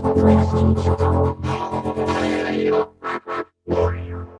Thank you.